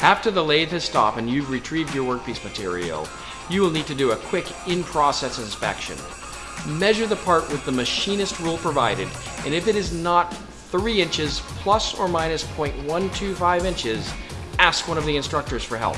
After the lathe has stopped and you've retrieved your workpiece material, you will need to do a quick in-process inspection. Measure the part with the machinist rule provided, and if it is not 3 inches plus or minus 0.125 inches, ask one of the instructors for help.